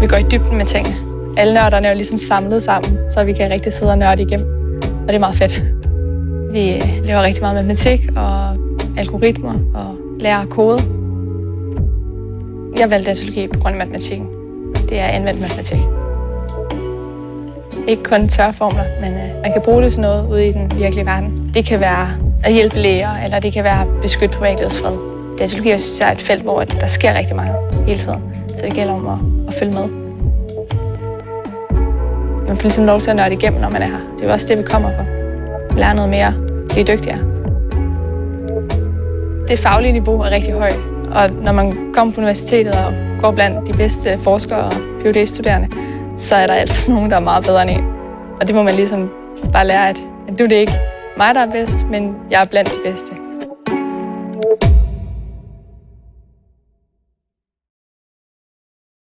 Vi går i dybden med tingene. Alle nørderne er jo ligesom samlet sammen, så vi kan rigtig sidde og nørde igennem. Og det er meget fedt. Vi laver rigtig meget matematik og algoritmer og lærer kode. Jeg valgte datalogi på grund af matematikken. Det er anvendt matematik. Ikke kun tørformler, men øh, man kan bruge det til noget ude i den virkelige verden. Det kan være at hjælpe læger, eller det kan være at beskytte privatlivets fred. Datalogi er et felt, hvor der sker rigtig meget hele tiden, så det gælder om at, at følge med. Man får ligesom lov til at nørde igennem, når man er her. Det er jo også det, vi kommer for. Lære noget mere, blive dygtigere. Det faglige niveau er rigtig højt, og når man kommer på universitetet og går blandt de bedste forskere og PhD-studerende, så er der altid nogen, der er meget bedre end en. Og det må man ligesom bare lære, at nu er det ikke mig, der er bedst, men jeg er blandt de bedste.